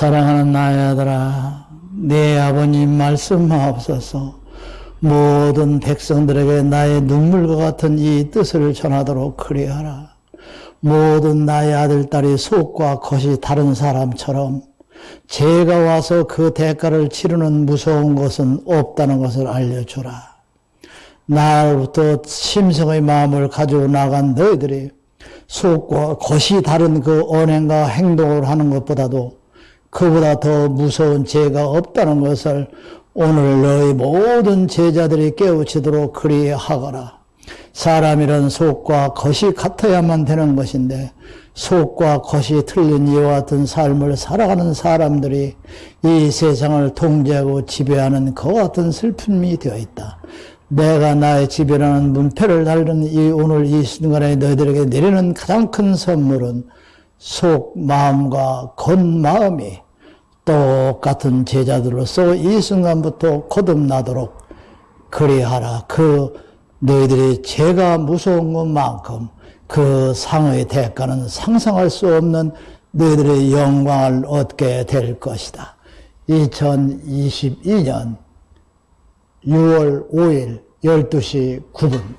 사랑하는 나의 아들아, 내 아버님 말씀하옵소서. 모든 백성들에게 나의 눈물과 같은 이 뜻을 전하도록 그리하라. 모든 나의 아들, 딸이 속과 겉이 다른 사람처럼 제가 와서 그 대가를 치르는 무서운 것은 없다는 것을 알려주라. 나로부터 심성의 마음을 가지고 나간 너희들이 속과 겉이 다른 그 언행과 행동을 하는 것보다도 그보다 더 무서운 죄가 없다는 것을 오늘 너희 모든 제자들이 깨우치도록 그리하거라. 사람이란 속과 겉이 같아야만 되는 것인데 속과 겉이 틀린 이와 같은 삶을 살아가는 사람들이 이 세상을 통제하고 지배하는 그 같은 슬픔이 되어 있다. 내가 나의 지배라는 문패를 달는 이 오늘 이 순간에 너희들에게 내리는 가장 큰 선물은 속 마음과 겉마음이 똑같은 제자들로서 이 순간부터 거듭나도록 그리하라. 그 너희들이 죄가 무서운 것만큼 그 상의 대가는 상상할 수 없는 너희들의 영광을 얻게 될 것이다. 2022년 6월 5일 12시 9분